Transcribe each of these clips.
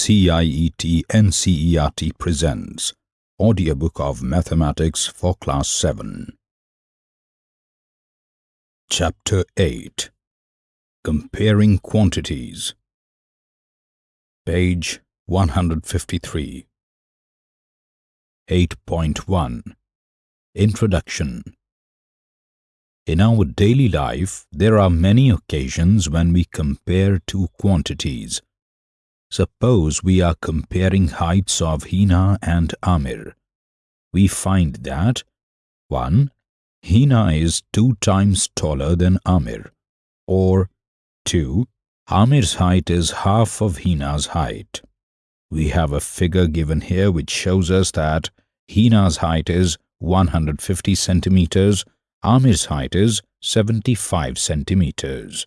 CIET NCERT presents Audiobook of Mathematics for Class 7 Chapter 8 Comparing Quantities. Page 153 8.1 Introduction. In our daily life, there are many occasions when we compare two quantities. Suppose we are comparing heights of Hina and Amir. We find that 1. Hina is two times taller than Amir, or 2. Amir's height is half of Hina's height. We have a figure given here which shows us that Hina's height is 150 centimeters, Amir's height is 75 centimeters.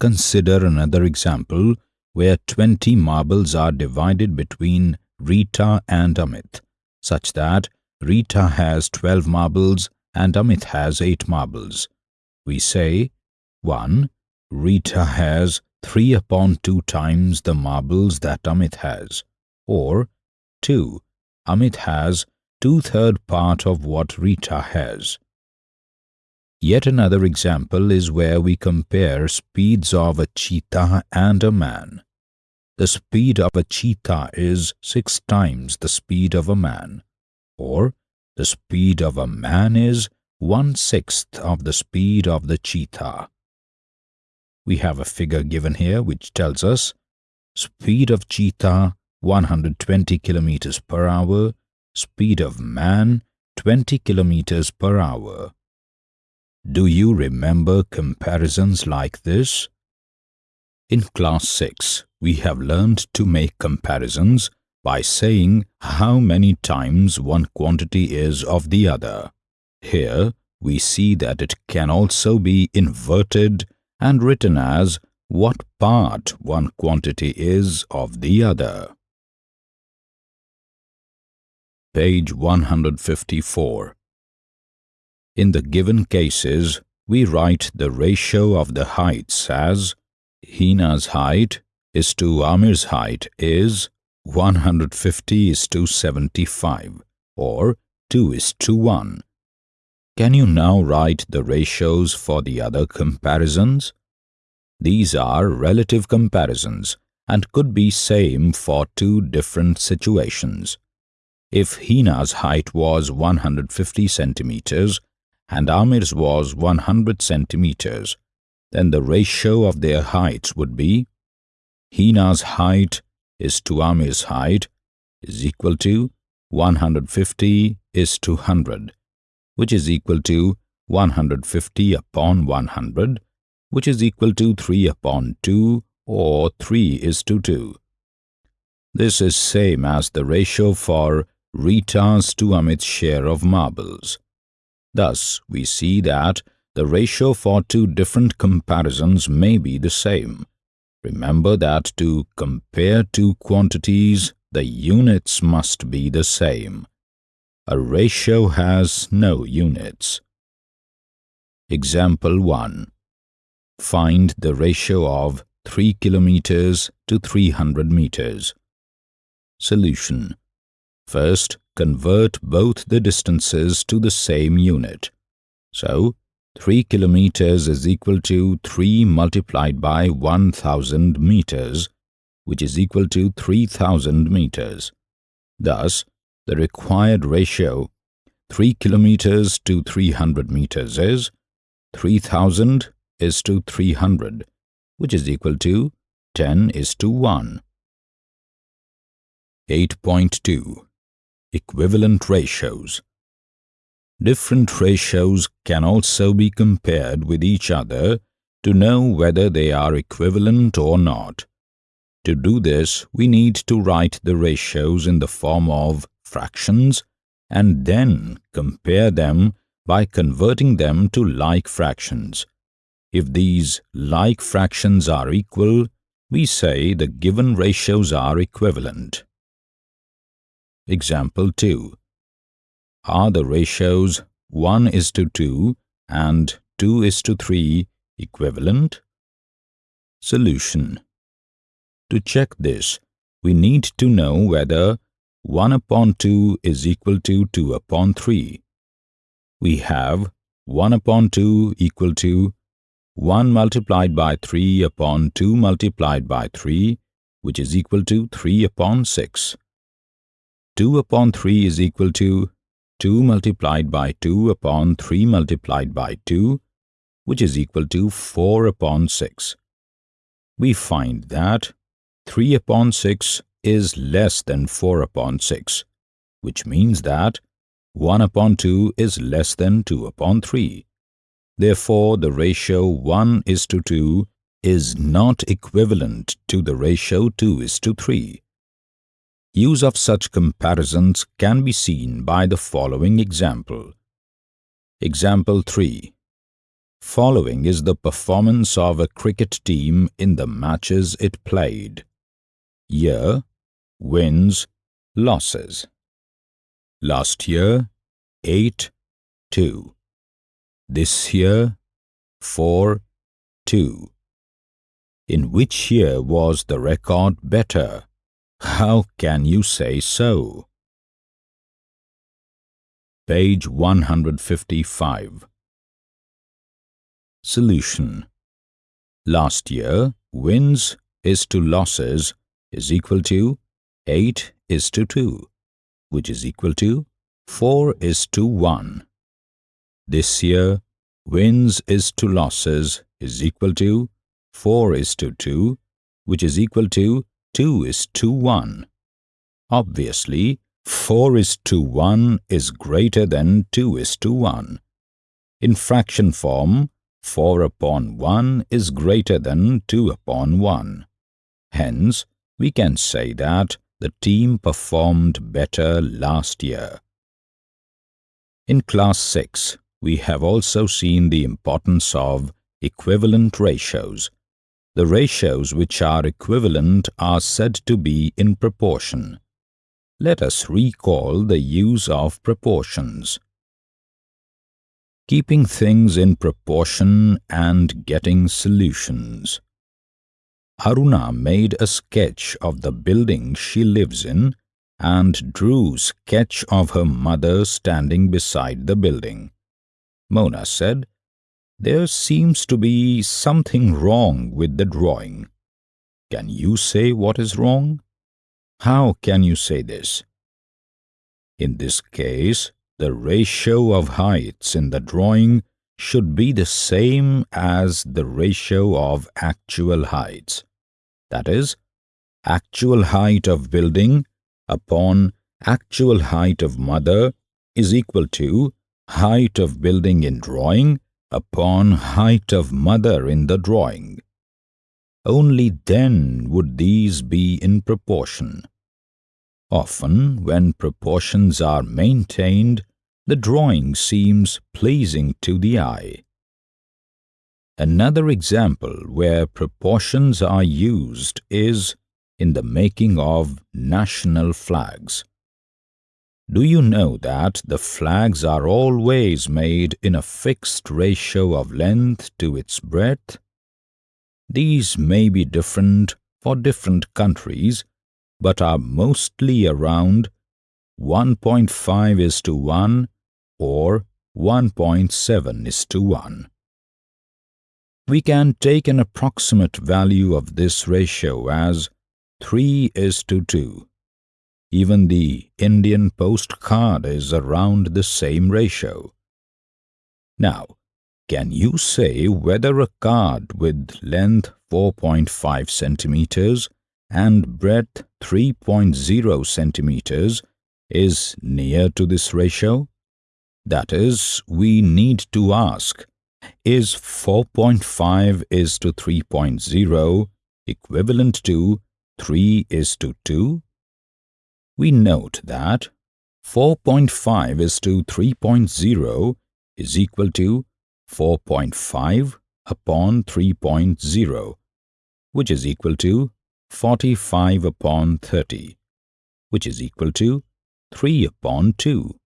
Consider another example where 20 marbles are divided between Rita and Amit, such that Rita has 12 marbles and Amit has 8 marbles. We say 1. Rita has 3 upon 2 times the marbles that Amit has, or 2. Amit has two-third part of what Rita has. Yet another example is where we compare speeds of a cheetah and a man. The speed of a cheetah is six times the speed of a man, or the speed of a man is one-sixth of the speed of the cheetah. We have a figure given here which tells us speed of cheetah 120 kilometers per hour, speed of man 20 kilometers per hour. Do you remember comparisons like this? In class 6, we have learned to make comparisons by saying how many times one quantity is of the other. Here, we see that it can also be inverted and written as what part one quantity is of the other. Page 154 in the given cases, we write the ratio of the heights as Hina's height is to Amir's height is 150 is to 75 or 2 is to 1. Can you now write the ratios for the other comparisons? These are relative comparisons and could be same for two different situations. If Hina's height was 150 centimeters and Amir's was 100 centimeters, then the ratio of their heights would be Hina's height is to Amir's height is equal to 150 is to 100, which is equal to 150 upon 100, which is equal to 3 upon 2 or 3 is to 2. This is same as the ratio for Rita's to Amit's share of marbles. Thus, we see that the ratio for two different comparisons may be the same. Remember that to compare two quantities, the units must be the same. A ratio has no units. Example 1. Find the ratio of 3 kilometers to 300 meters. Solution. First, convert both the distances to the same unit. So, 3 kilometers is equal to 3 multiplied by 1000 meters, which is equal to 3000 meters. Thus, the required ratio 3 kilometers to 300 meters is 3000 is to 300, which is equal to 10 is to 1. 8.2 Equivalent ratios. Different ratios can also be compared with each other to know whether they are equivalent or not. To do this, we need to write the ratios in the form of fractions and then compare them by converting them to like fractions. If these like fractions are equal, we say the given ratios are equivalent. Example 2. Are the ratios 1 is to 2 and 2 is to 3 equivalent? Solution. To check this, we need to know whether 1 upon 2 is equal to 2 upon 3. We have 1 upon 2 equal to 1 multiplied by 3 upon 2 multiplied by 3, which is equal to 3 upon 6. 2 upon 3 is equal to 2 multiplied by 2 upon 3 multiplied by 2, which is equal to 4 upon 6. We find that 3 upon 6 is less than 4 upon 6, which means that 1 upon 2 is less than 2 upon 3. Therefore, the ratio 1 is to 2 is not equivalent to the ratio 2 is to 3. Use of such comparisons can be seen by the following example. Example 3. Following is the performance of a cricket team in the matches it played. Year, wins, losses. Last year, 8, 2. This year, 4, 2. In which year was the record better? How can you say so? Page 155 Solution Last year, wins is to losses is equal to 8 is to 2, which is equal to 4 is to 1. This year, wins is to losses is equal to 4 is to 2, which is equal to 2 is to 1. Obviously, 4 is to 1 is greater than 2 is to 1. In fraction form, 4 upon 1 is greater than 2 upon 1. Hence, we can say that the team performed better last year. In Class 6, we have also seen the importance of equivalent ratios. The ratios which are equivalent are said to be in proportion. Let us recall the use of proportions keeping things in proportion and getting solutions. Aruna made a sketch of the building she lives in and drew sketch of her mother standing beside the building. Mona said, There seems to be something wrong with the drawing. Can you say what is wrong? How can you say this? In this case, the ratio of heights in the drawing should be the same as the ratio of actual heights. That is, actual height of building upon actual height of mother is equal to height of building in drawing upon height of mother in the drawing. Only then would these be in proportion. Often, when proportions are maintained, the drawing seems pleasing to the eye. Another example where proportions are used is in the making of national flags. Do you know that the flags are always made in a fixed ratio of length to its breadth? These may be different for different countries but are mostly around 1.5 is to 1 or 1.7 is to 1. We can take an approximate value of this ratio as 3 is to 2. Even the Indian postcard is around the same ratio. Now, can you say whether a card with length 4.5 centimeters and breadth 3.0 centimeters is near to this ratio? That is, we need to ask, is 4.5 is to 3.0 equivalent to 3 is to 2? We note that 4.5 is to 3.0 is equal to 4.5 upon 3.0, which is equal to 45 upon 30, which is equal to 3 upon 2.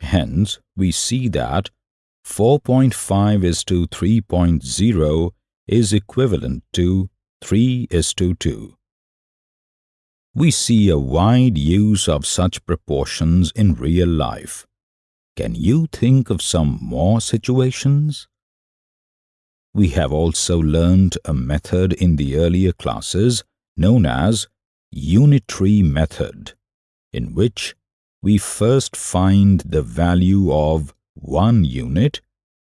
Hence, we see that 4.5 is to 3.0 is equivalent to 3 is to 2. We see a wide use of such proportions in real life. Can you think of some more situations? We have also learned a method in the earlier classes known as unitary method, in which we first find the value of one unit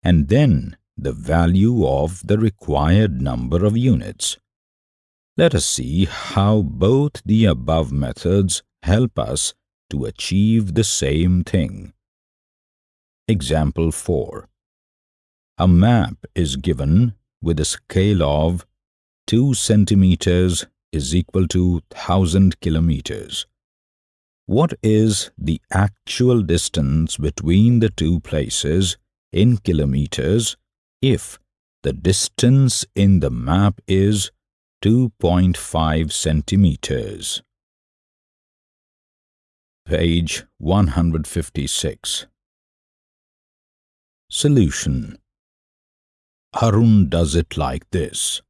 and then the value of the required number of units. Let us see how both the above methods help us to achieve the same thing. Example 4. A map is given with a scale of 2 centimeters is equal to 1000 kilometers. What is the actual distance between the two places in kilometers if the distance in the map is 2.5 centimeters? Page 156 Solution Arun does it like this.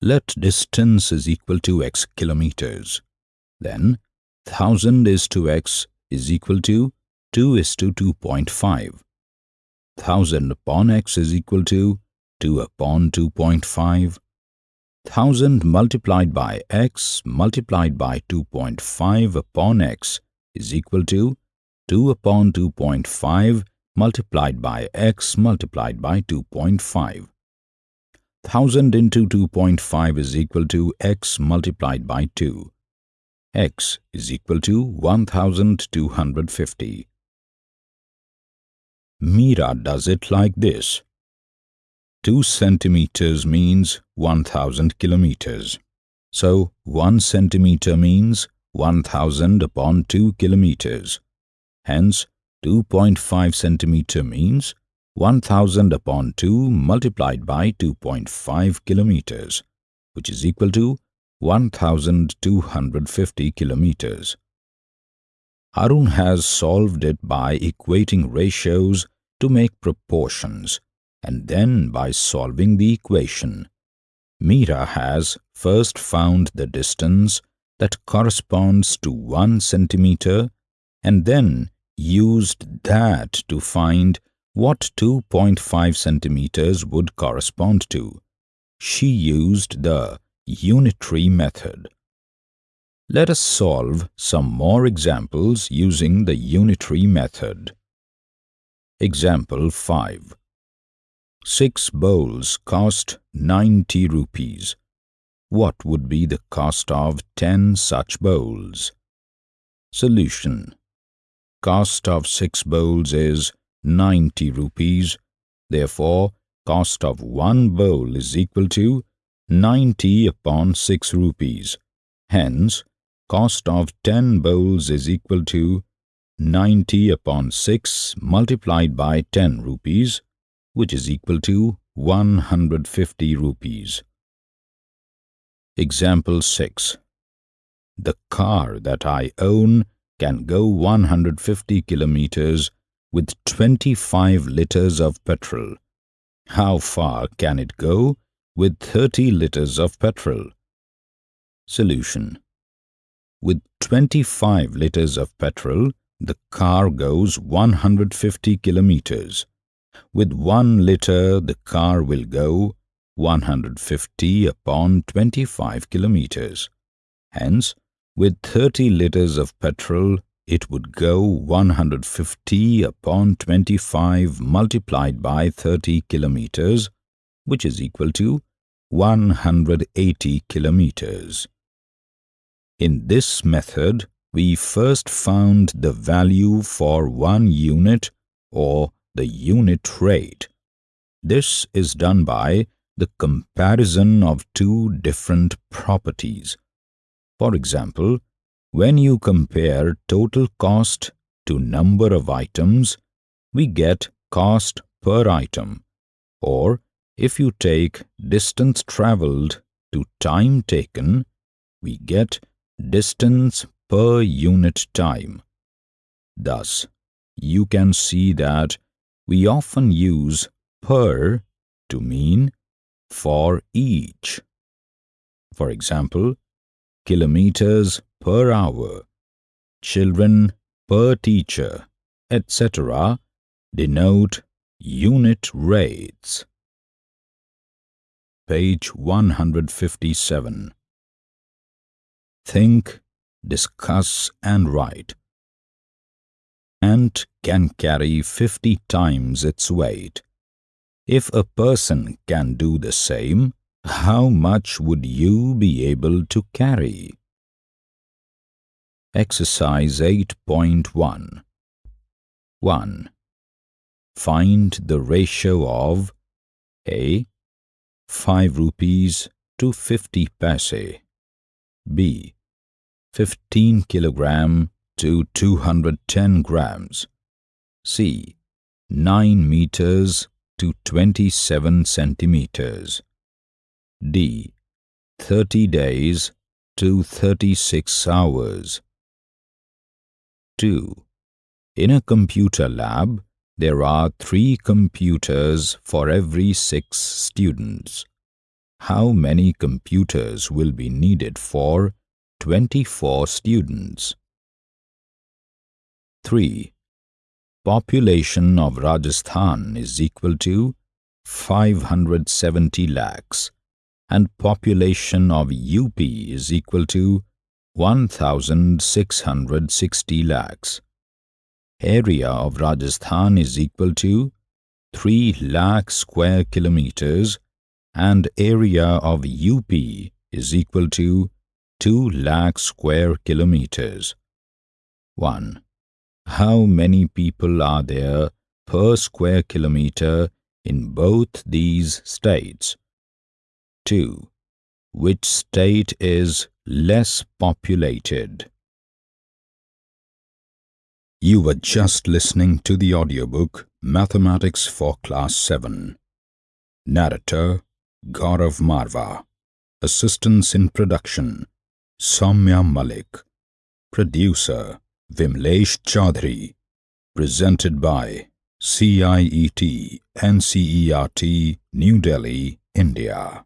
Let distance is equal to x kilometers. Then 1000 is to x is equal to 2 is to 2.5. 1000 upon x is equal to 2 upon 2.5. 1000 multiplied by x multiplied by 2.5 upon x is equal to 2 upon 2.5 multiplied by x multiplied by 2.5. 1000 into 2.5 is equal to x multiplied by 2. x is equal to 1250. Meera does it like this. 2 centimeters means 1000 kilometers. So 1 centimeter means 1000 upon 2 kilometers. Hence 2.5 centimeter means 1000 upon 2 multiplied by 2.5 kilometers, which is equal to 1250 kilometers. Arun has solved it by equating ratios to make proportions and then by solving the equation. Meera has first found the distance that corresponds to 1 centimeter and then used that to find what 2.5 centimeters would correspond to. She used the unitary method. Let us solve some more examples using the unitary method. Example 5. Six bowls cost 90 rupees. What would be the cost of 10 such bowls? Solution cost of 6 bowls is 90 rupees. Therefore, cost of one bowl is equal to 90 upon 6 rupees. Hence, cost of 10 bowls is equal to 90 upon 6 multiplied by 10 rupees, which is equal to 150 rupees. Example 6. The car that I own can go 150 kilometers with 25 liters of petrol. How far can it go with 30 liters of petrol? Solution With 25 liters of petrol, the car goes 150 kilometers. With 1 liter, the car will go 150 upon 25 kilometers. Hence, with 30 liters of petrol, it would go 150 upon 25 multiplied by 30 kilometers, which is equal to 180 kilometers. In this method, we first found the value for one unit or the unit rate. This is done by the comparison of two different properties. For example, when you compare total cost to number of items, we get cost per item. Or if you take distance travelled to time taken, we get distance per unit time. Thus, you can see that we often use per to mean for each. For example, kilometers per hour, children per teacher, etc. denote unit rates. Page 157 Think, discuss and write. Ant can carry 50 times its weight. If a person can do the same, how much would you be able to carry? Exercise 8.1 1. Find the ratio of A. 5 rupees to 50 paise B. 15 kilogram to 210 grams C. 9 meters to 27 centimeters D. 30 days to 36 hours 2. In a computer lab, there are three computers for every six students. How many computers will be needed for 24 students? 3. Population of Rajasthan is equal to 570 lakhs and population of UP is equal to 1660 lakhs. Area of Rajasthan is equal to 3 lakh square kilometers and area of UP is equal to 2 lakh square kilometers. 1. How many people are there per square kilometer in both these states? 2. Which state is less populated? You were just listening to the audiobook Mathematics for Class 7. Narrator Gaurav Marva. Assistance in production Soumya Malik. Producer Vimlesh Chaudhary. Presented by CIET NCERT New Delhi, India.